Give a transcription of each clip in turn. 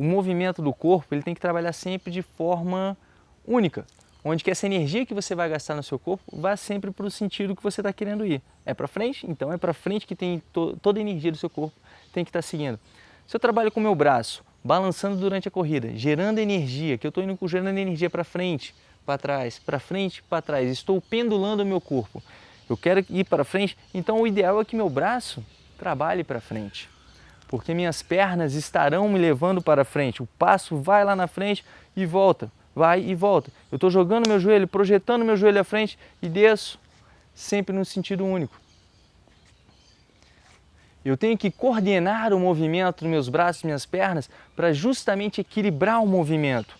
o movimento do corpo ele tem que trabalhar sempre de forma única, onde que essa energia que você vai gastar no seu corpo vá sempre para o sentido que você está querendo ir. É para frente? Então é para frente que tem to toda a energia do seu corpo tem que estar tá seguindo. Se eu trabalho com o meu braço, balançando durante a corrida, gerando energia, que eu estou indo gerando energia para frente, para trás, para frente, para trás, estou pendulando o meu corpo. Eu quero ir para frente, então o ideal é que meu braço trabalhe para frente porque minhas pernas estarão me levando para frente. O passo vai lá na frente e volta, vai e volta. Eu estou jogando meu joelho, projetando meu joelho à frente e desço, sempre no sentido único. Eu tenho que coordenar o movimento dos meus braços e minhas pernas para justamente equilibrar o movimento.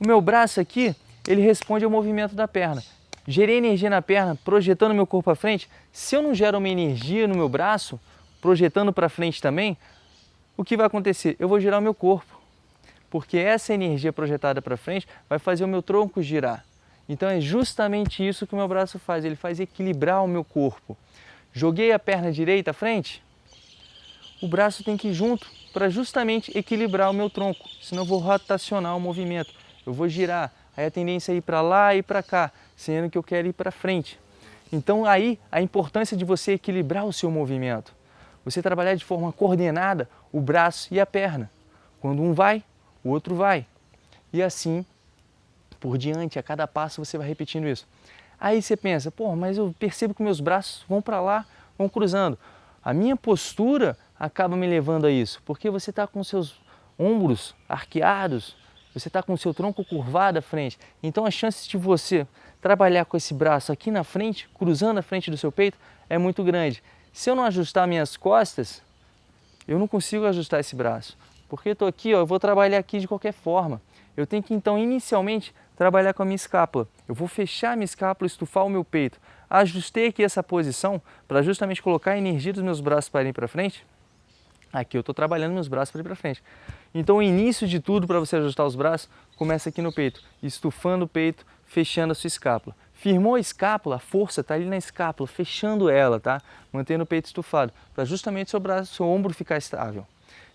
O meu braço aqui, ele responde ao movimento da perna. Gerei energia na perna, projetando meu corpo à frente. Se eu não gero uma energia no meu braço, projetando para frente também, o que vai acontecer? Eu vou girar o meu corpo, porque essa energia projetada para frente vai fazer o meu tronco girar. Então é justamente isso que o meu braço faz, ele faz equilibrar o meu corpo. Joguei a perna direita à frente, o braço tem que ir junto para justamente equilibrar o meu tronco, senão eu vou rotacionar o movimento, eu vou girar, aí a tendência é ir para lá e para cá, sendo que eu quero ir para frente. Então aí a importância de você equilibrar o seu movimento. Você trabalhar de forma coordenada o braço e a perna. Quando um vai, o outro vai. E assim por diante, a cada passo você vai repetindo isso. Aí você pensa, pô, mas eu percebo que meus braços vão para lá, vão cruzando. A minha postura acaba me levando a isso, porque você está com seus ombros arqueados, você está com seu tronco curvado à frente. Então a chance de você trabalhar com esse braço aqui na frente, cruzando a frente do seu peito, é muito grande. Se eu não ajustar minhas costas, eu não consigo ajustar esse braço. Porque estou aqui, ó, eu vou trabalhar aqui de qualquer forma. Eu tenho que, então, inicialmente, trabalhar com a minha escápula. Eu vou fechar a minha escápula, estufar o meu peito. Ajustei aqui essa posição para justamente colocar a energia dos meus braços para ir para frente. Aqui eu estou trabalhando meus braços para ir para frente. Então o início de tudo para você ajustar os braços começa aqui no peito, estufando o peito, fechando a sua escápula. Firmou a escápula, a força está ali na escápula, fechando ela, tá? Mantendo o peito estufado, para justamente seu braço, seu ombro ficar estável.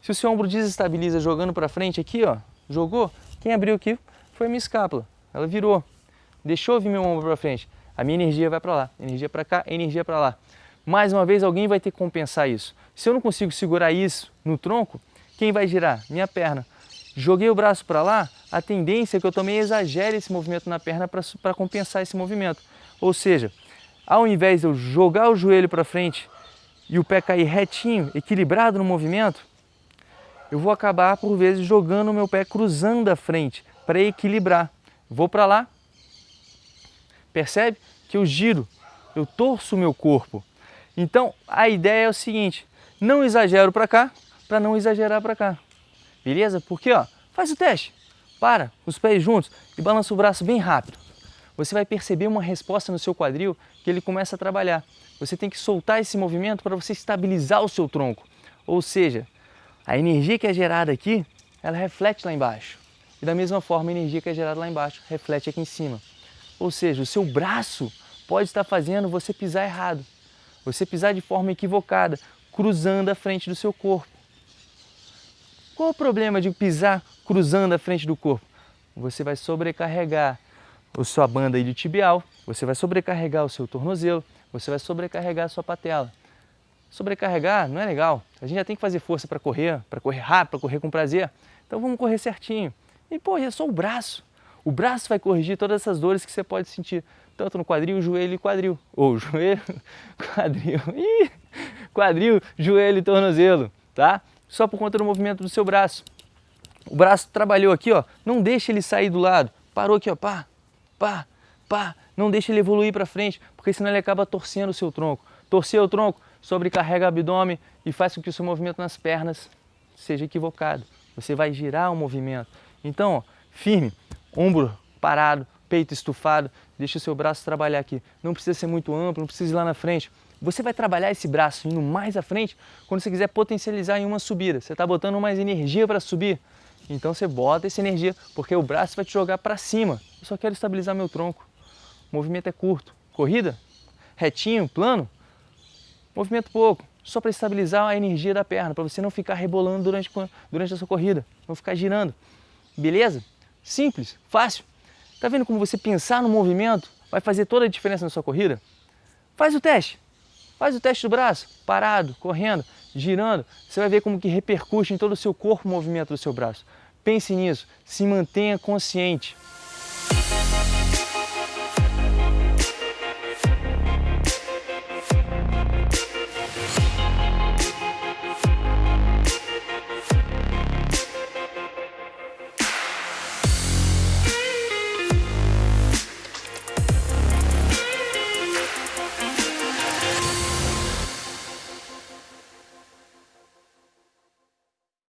Se o seu ombro desestabiliza jogando para frente aqui, ó, jogou, quem abriu aqui foi a minha escápula. Ela virou, deixou vir meu ombro para frente. A minha energia vai para lá, energia para cá, energia para lá. Mais uma vez, alguém vai ter que compensar isso. Se eu não consigo segurar isso no tronco, quem vai girar? Minha perna. Joguei o braço para lá, a tendência é que eu também exagere esse movimento na perna para compensar esse movimento. Ou seja, ao invés de eu jogar o joelho para frente e o pé cair retinho, equilibrado no movimento, eu vou acabar, por vezes, jogando o meu pé cruzando a frente para equilibrar. Vou para lá, percebe que eu giro, eu torço o meu corpo. Então, a ideia é o seguinte, não exagero para cá, para não exagerar para cá. Beleza? Porque, ó, faz o teste. Para, os pés juntos e balança o braço bem rápido. Você vai perceber uma resposta no seu quadril que ele começa a trabalhar. Você tem que soltar esse movimento para você estabilizar o seu tronco. Ou seja, a energia que é gerada aqui, ela reflete lá embaixo. E da mesma forma, a energia que é gerada lá embaixo reflete aqui em cima. Ou seja, o seu braço pode estar fazendo você pisar errado. Você pisar de forma equivocada, cruzando a frente do seu corpo. Qual o problema de pisar cruzando a frente do corpo? Você vai sobrecarregar a sua banda iliotibial, você vai sobrecarregar o seu tornozelo, você vai sobrecarregar a sua patela. Sobrecarregar não é legal. A gente já tem que fazer força para correr, para correr rápido, para correr com prazer. Então vamos correr certinho. E pô, é só o braço. O braço vai corrigir todas essas dores que você pode sentir, tanto no quadril, joelho e quadril. Ou joelho, quadril, ih, quadril, joelho e tornozelo, tá? só por conta do movimento do seu braço. O braço trabalhou aqui, ó, não deixa ele sair do lado. Parou aqui, ó, pá, pá, pá. Não deixa ele evoluir para frente, porque senão ele acaba torcendo o seu tronco. Torcer o tronco, sobrecarrega o abdômen e faz com que o seu movimento nas pernas seja equivocado. Você vai girar o movimento. Então, ó, firme, ombro parado, peito estufado, deixa o seu braço trabalhar aqui. Não precisa ser muito amplo, não precisa ir lá na frente. Você vai trabalhar esse braço indo mais à frente quando você quiser potencializar em uma subida. Você está botando mais energia para subir. Então você bota essa energia, porque o braço vai te jogar para cima. Eu só quero estabilizar meu tronco. O movimento é curto. Corrida? Retinho, plano? Movimento pouco. só para estabilizar a energia da perna, para você não ficar rebolando durante, durante a sua corrida, não ficar girando. Beleza? Simples, fácil. Tá vendo como você pensar no movimento vai fazer toda a diferença na sua corrida? Faz o teste. Faz o teste do braço, parado, correndo, girando. Você vai ver como que repercute em todo o seu corpo o movimento do seu braço. Pense nisso, se mantenha consciente.